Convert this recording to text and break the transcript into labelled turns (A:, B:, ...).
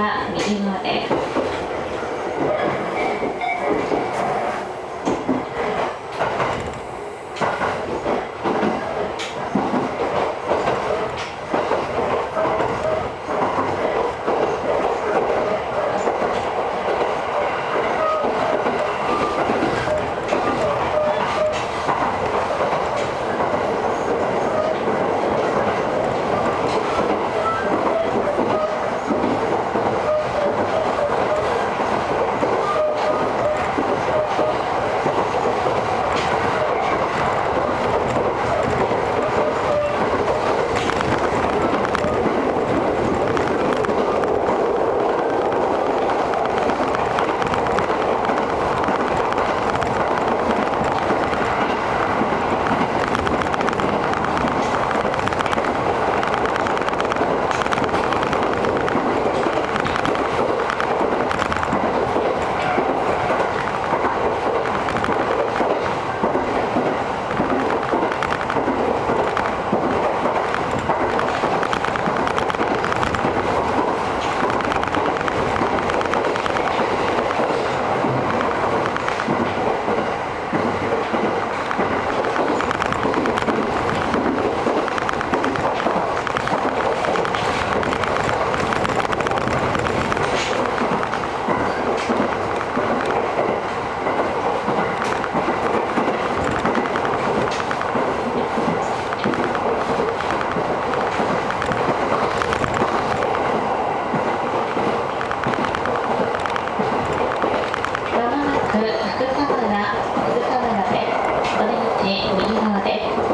A: から右のなので。